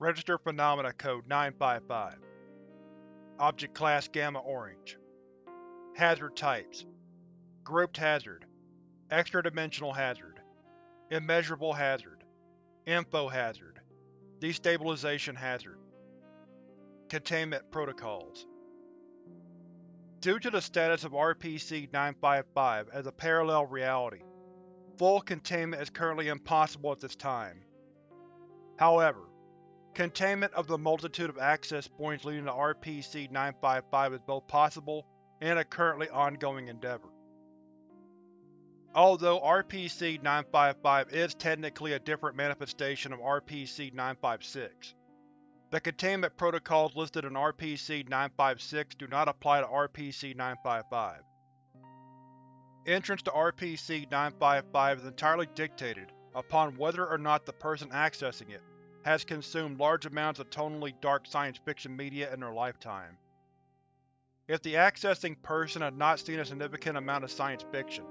Registered Phenomena Code 955 Object Class Gamma Orange. Hazard Types. Grouped Hazard. Extra-dimensional Hazard. Immeasurable Hazard. Info Hazard. Destabilization Hazard. Containment Protocols. Due to the status of RPC-955 as a parallel reality, full containment is currently impossible at this time. However, containment of the multitude of access points leading to RPC-955 is both possible and a currently ongoing endeavor. Although RPC-955 is technically a different manifestation of RPC-956, the containment protocols listed in RPC-956 do not apply to RPC-955. Entrance to RPC-955 is entirely dictated upon whether or not the person accessing it has consumed large amounts of tonally dark science fiction media in their lifetime. If the accessing person has not seen a significant amount of science fiction,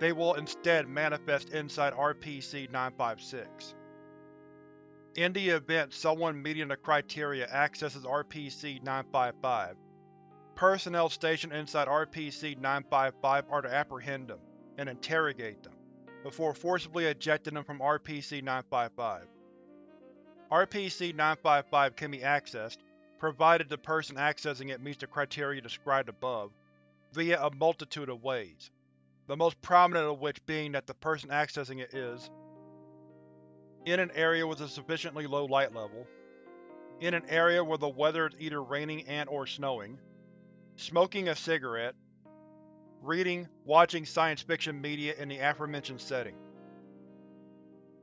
they will instead manifest inside RPC-956. In the event someone meeting the criteria accesses RPC-955, personnel stationed inside RPC-955 are to apprehend them and interrogate them, before forcibly ejecting them from RPC-955. RPC-955 can be accessed, provided the person accessing it meets the criteria described above, via a multitude of ways, the most prominent of which being that the person accessing it is in an area with a sufficiently low light level, in an area where the weather is either raining and or snowing, smoking a cigarette, reading, watching science fiction media in the aforementioned setting.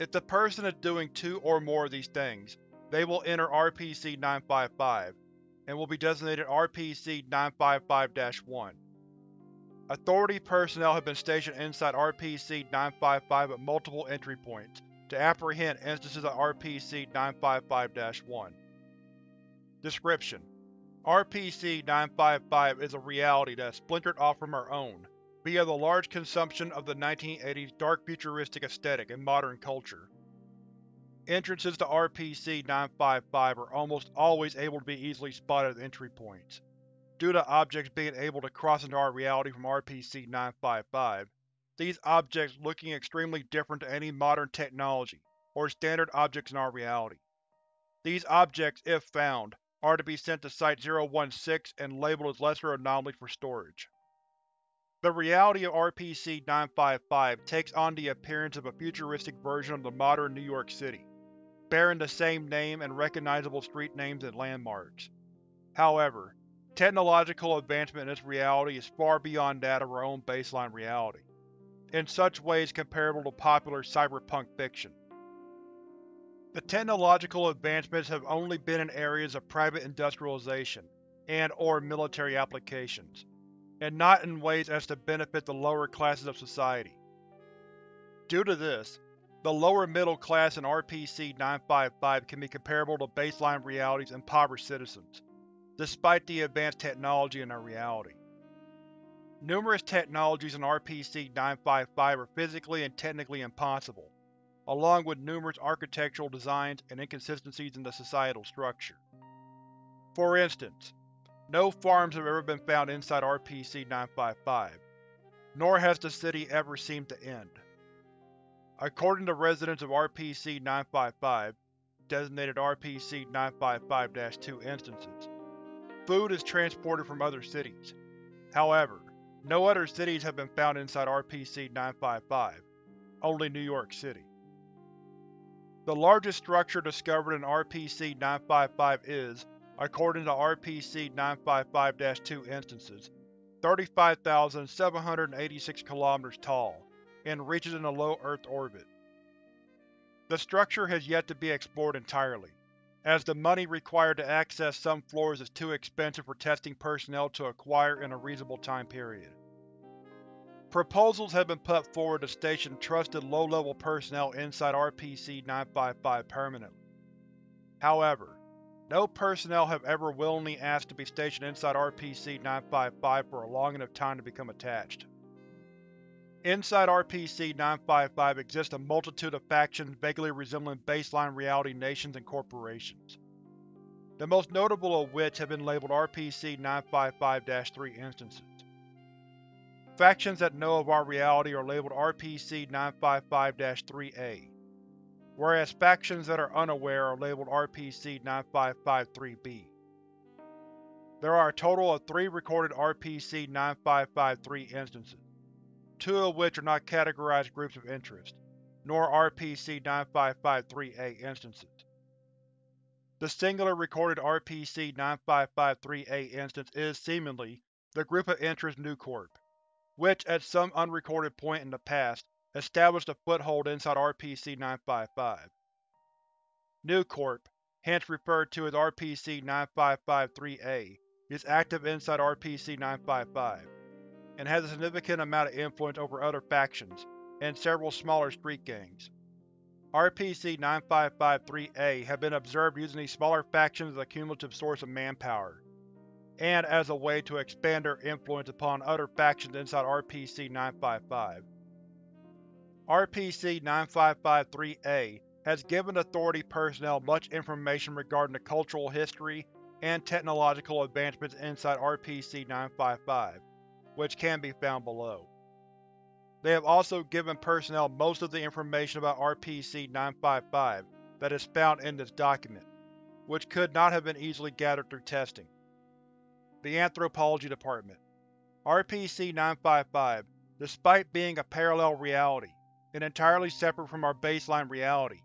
If the person is doing two or more of these things, they will enter RPC-955, and will be designated RPC-955-1. Authority personnel have been stationed inside RPC-955 at multiple entry points to apprehend instances of RPC-955-1. Description: RPC-955 is a reality that has splintered off from our own, via the large consumption of the 1980s dark futuristic aesthetic in modern culture. Entrances to RPC-955 are almost always able to be easily spotted as entry points. Due to objects being able to cross into our reality from RPC-955, these objects looking extremely different to any modern technology or standard objects in our reality. These objects, if found, are to be sent to Site-016 and labeled as Lesser Anomalies for storage. The reality of RPC-955 takes on the appearance of a futuristic version of the modern New York City, bearing the same name and recognizable street names and landmarks. However, technological advancement in this reality is far beyond that of our own baseline reality, in such ways comparable to popular cyberpunk fiction. The technological advancements have only been in areas of private industrialization and or military applications and not in ways as to benefit the lower classes of society. Due to this, the lower middle class in RPC-955 can be comparable to baseline reality's impoverished citizens, despite the advanced technology in their reality. Numerous technologies in RPC-955 are physically and technically impossible, along with numerous architectural designs and inconsistencies in the societal structure. For instance, no farms have ever been found inside RPC-955, nor has the city ever seemed to end. According to residents of RPC-955, designated RPC-955-2 instances, food is transported from other cities. However, no other cities have been found inside RPC-955, only New York City. The largest structure discovered in RPC-955 is, according to RPC-955-2 instances, 35,786 km tall, and reaches in a low Earth orbit. The structure has yet to be explored entirely, as the money required to access some floors is too expensive for testing personnel to acquire in a reasonable time period. Proposals have been put forward to station trusted low-level personnel inside RPC-955 permanently. However, no personnel have ever willingly asked to be stationed inside RPC-955 for a long enough time to become attached. Inside RPC-955 exist a multitude of factions vaguely resembling baseline reality nations and corporations. The most notable of which have been labeled RPC-955-3 instances. Factions that know of our reality are labeled RPC-955-3A, whereas factions that are unaware are labeled RPC-955-3B. There are a total of three recorded RPC-955-3 instances, two of which are not categorized groups of interest, nor RPC-955-3A instances. The singular recorded RPC-955-3A instance is, seemingly, the Group of Interest Nucorp, which, at some unrecorded point in the past, established a foothold inside RPC-955. Nucorp, hence referred to as RPC-955-3A, is active inside RPC-955, and has a significant amount of influence over other factions, and several smaller street gangs. RPC-955-3A have been observed using these smaller factions as a cumulative source of manpower, and as a way to expand their influence upon other factions inside RPC-955. RPC-955-3A has given Authority personnel much information regarding the cultural history and technological advancements inside RPC-955, which can be found below. They have also given personnel most of the information about RPC-955 that is found in this document, which could not have been easily gathered through testing. The Anthropology Department RPC-955, despite being a parallel reality, and entirely separate from our baseline reality,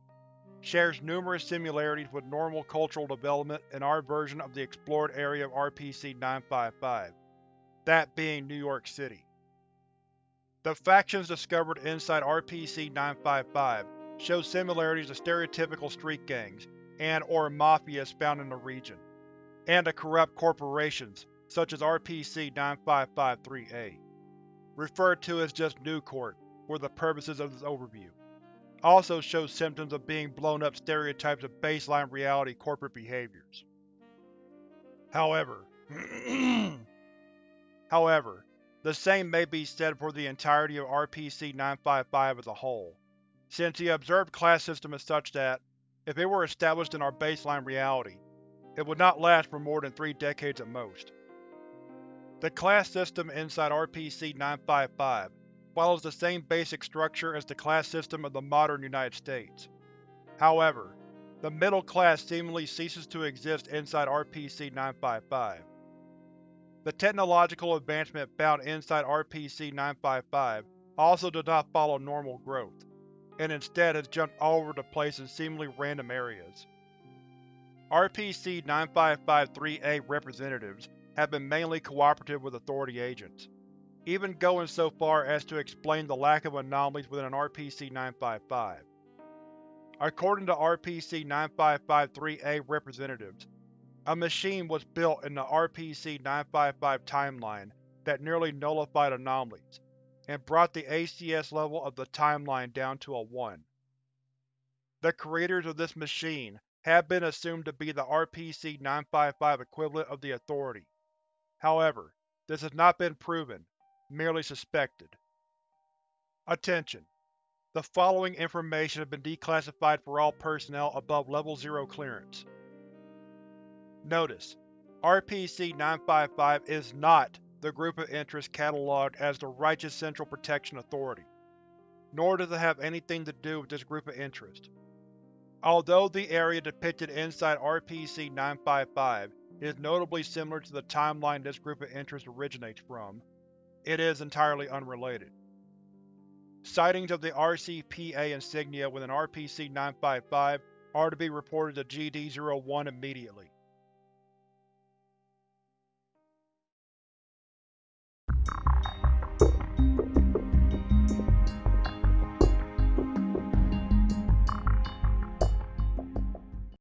shares numerous similarities with normal cultural development in our version of the explored area of RPC-955, that being New York City. The factions discovered inside RPC-955 show similarities to stereotypical street gangs and or mafias found in the region and to corrupt corporations such as RPC-955-3A, referred to as just Nucorp for the purposes of this overview, also shows symptoms of being blown up stereotypes of baseline reality corporate behaviors. However, However, the same may be said for the entirety of RPC-955 as a whole, since the observed class system is such that, if it were established in our baseline reality, it would not last for more than three decades at most. The class system inside RPC-955 follows the same basic structure as the class system of the modern United States. However, the middle class seemingly ceases to exist inside RPC-955. The technological advancement found inside RPC-955 also does not follow normal growth, and instead has jumped all over the place in seemingly random areas. RPC-955-3A representatives have been mainly cooperative with Authority agents, even going so far as to explain the lack of anomalies within an RPC-955. According to RPC-955-3A representatives, a machine was built in the RPC-955 timeline that nearly nullified anomalies, and brought the ACS level of the timeline down to a 1. The creators of this machine have been assumed to be the RPC-955 equivalent of the Authority. However, this has not been proven, merely suspected. Attention! The following information has been declassified for all personnel above Level 0 clearance. Notice: RPC-955 is not the group of interest catalogued as the Righteous Central Protection Authority, nor does it have anything to do with this group of interest. Although the area depicted inside RPC-955 is notably similar to the timeline this group of interest originates from, it is entirely unrelated. Sightings of the RCPA insignia within RPC-955 are to be reported to GD-01 immediately.